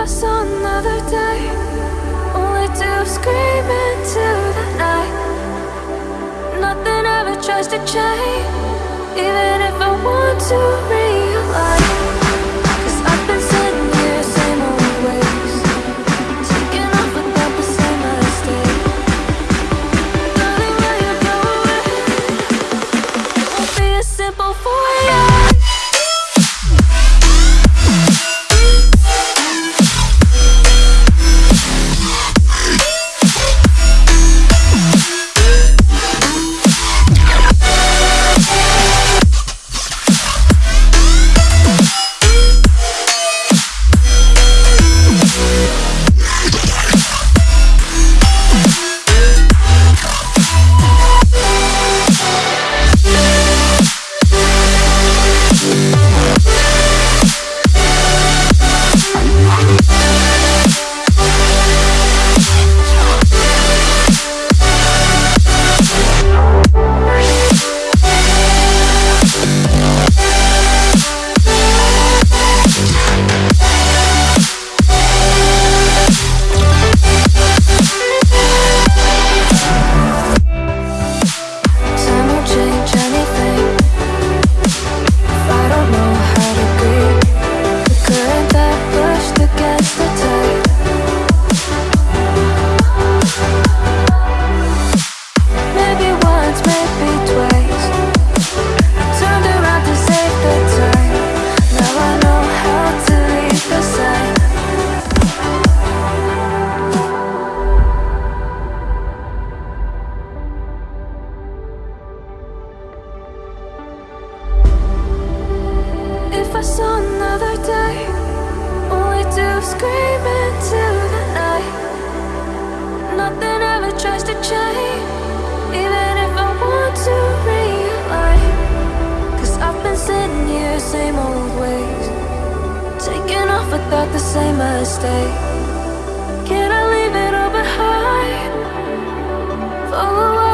I saw another day, only to scream into the night. Nothing ever tries to change, even if I want to. Even if I want to rewrite, 'cause I've been sitting here, same old ways. Taking off without the same mistake. Can I leave it all behind? Follow